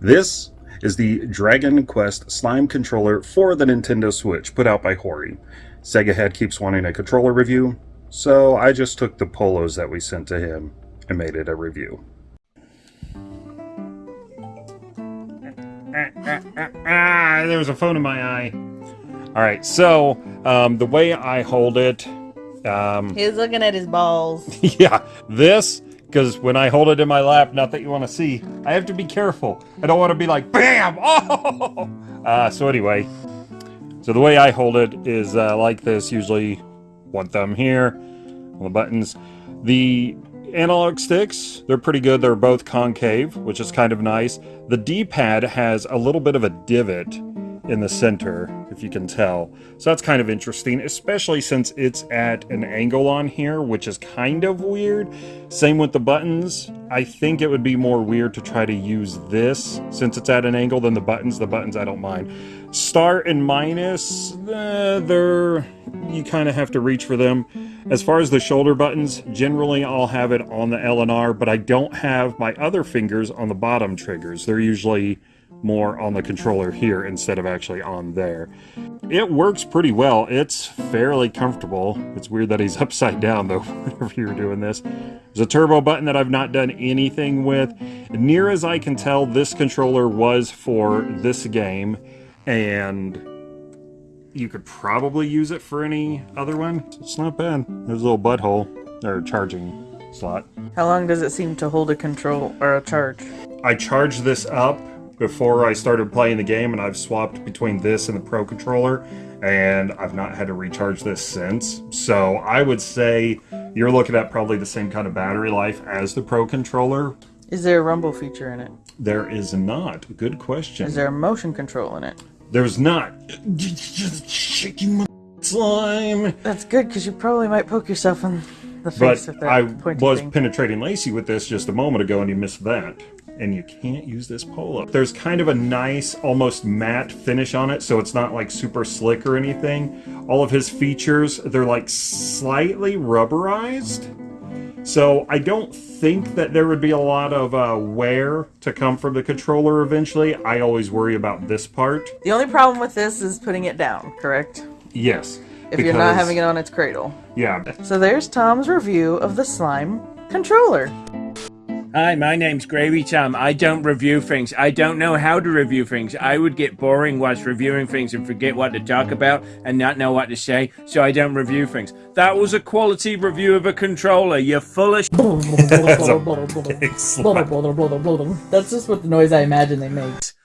This is the Dragon Quest Slime controller for the Nintendo Switch put out by Hori. Sega Head keeps wanting a controller review, so I just took the polos that we sent to him and made it a review. Ah, there was a phone in my eye. All right, so um, the way I hold it, um, He's looking at his balls. yeah, this because when I hold it in my lap, not that you want to see, I have to be careful. I don't want to be like BAM! Oh! Uh, so anyway, so the way I hold it is uh, like this. Usually, one thumb here on the buttons. The analog sticks, they're pretty good. They're both concave, which is kind of nice. The D-pad has a little bit of a divot in the center, if you can tell. So that's kind of interesting, especially since it's at an angle on here, which is kind of weird. Same with the buttons. I think it would be more weird to try to use this since it's at an angle than the buttons. The buttons I don't mind. Star and minus, eh, they're you kind of have to reach for them. As far as the shoulder buttons, generally I'll have it on the L and R, but I don't have my other fingers on the bottom triggers. They're usually more on the controller here instead of actually on there. It works pretty well. It's fairly comfortable. It's weird that he's upside down though whenever you're doing this. There's a turbo button that I've not done anything with. Near as I can tell, this controller was for this game and you could probably use it for any other one. It's not bad. There's a little butthole or charging slot. How long does it seem to hold a control or a charge? I charge this up before I started playing the game, and I've swapped between this and the Pro controller, and I've not had to recharge this since. So I would say you're looking at probably the same kind of battery life as the Pro controller. Is there a rumble feature in it? There is not. Good question. Is there a motion control in it? There's not. Just shaking my slime. That's good because you probably might poke yourself in the But face with that I was thing. penetrating Lacey with this just a moment ago, and you missed that. And you can't use this polo. There's kind of a nice, almost matte finish on it, so it's not like super slick or anything. All of his features, they're like slightly rubberized. So I don't think that there would be a lot of uh, wear to come from the controller eventually. I always worry about this part. the only problem with this is putting it down, correct? Yes. If you're not having it on its cradle. Yeah. So there's Tom's review of the slime controller. Hi, my name's Gravy Tom. I don't review things. I don't know how to review things. I would get boring whilst reviewing things and forget what to talk about and not know what to say, so I don't review things. That was a quality review of a controller. You're full of That's just what the noise I imagine they make.